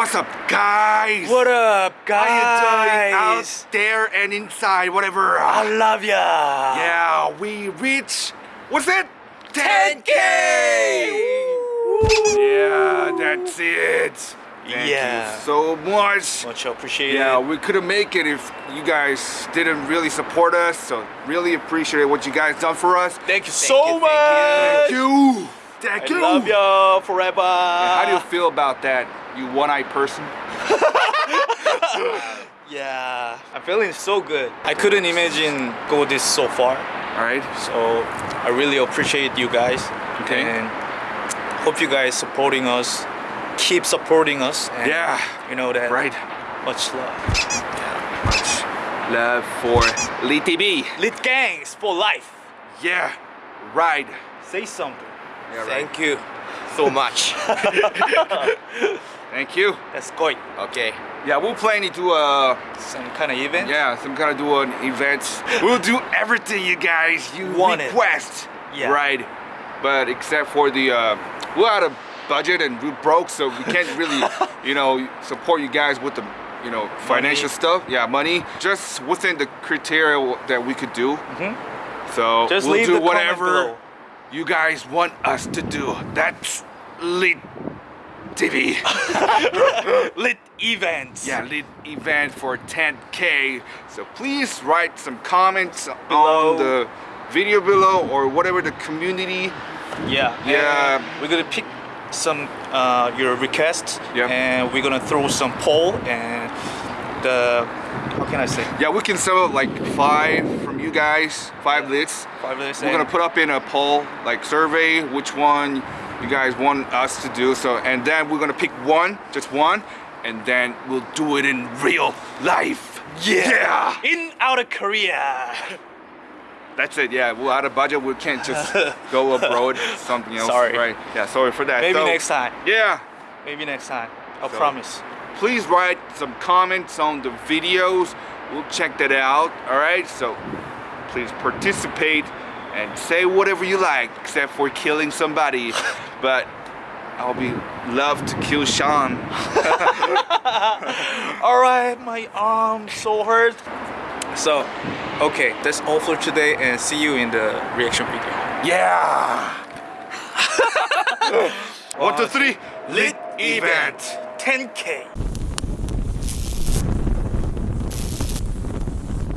What's up, guys? What up, How you doing out guys? there and inside, whatever? I love ya. yeah, we reached, what's it? 10K. Yeah, that's it. Thank Yeah. you so much. Much appreciated. Yeah, we couldn't make it if you guys didn't really support us. So really appreciate what you guys done for us. Thank you so Thank much. Thank you. Thank you. I you. love ya forever. How do you feel about that, you one-eyed person? Yeah, I'm feeling so good. I couldn't imagine go this so far. All right. So I really appreciate you guys. Okay. And hope you guys supporting us. Keep supporting us. And Yeah. You know that. Right. Much love. Yeah. Much love for Lit TV. Lit gangs for life. Yeah. Right. Say something. Yeah, right. Thank you so much. Thank you. That's good. okay. Yeah, we'll plan to do a Some kind of event. yeah, some kind of do an event. We'll do everything you guys you Want it. request. Yeah. Right. But except for the uh, we're out of budget and we're broke, so we can't really, you know, support you guys with the you know financial stuff. Yeah, money. Just within the criteria that we could do. So Mm-hmm. Just we'll do whatever you guys want us to do. That's lit TV. Lit events. yeah, lit event for 10k. So please write some comments Below. on the video below or whatever the community. Yeah. Yeah. We're gonna pick some uh, your requests. Yeah. And we're gonna throw some poll and the how can I say? Yeah, we can sell like five from you guys, five lits. Five minutes. We're gonna put up in a poll, like survey, which one you guys want us to do. So, and then we're gonna pick one, just one, and then we'll do it in real life. Yeah. In outer Korea. That's it. Yeah, we're out of budget. We can't just go abroad. Something else. Sorry. Right. Yeah. Sorry for that. Maybe So, next time. Yeah. Maybe next time. I So- promise. Please write some comments on the videos. We'll check that out. All right. So please participate and say whatever you like, except for killing somebody. but I'll be love to kill Sean. All right, my arm so hurt. So, okay, that's all for today, and see you in the reaction video. Yeah. One, two, three. Lit event. 10k.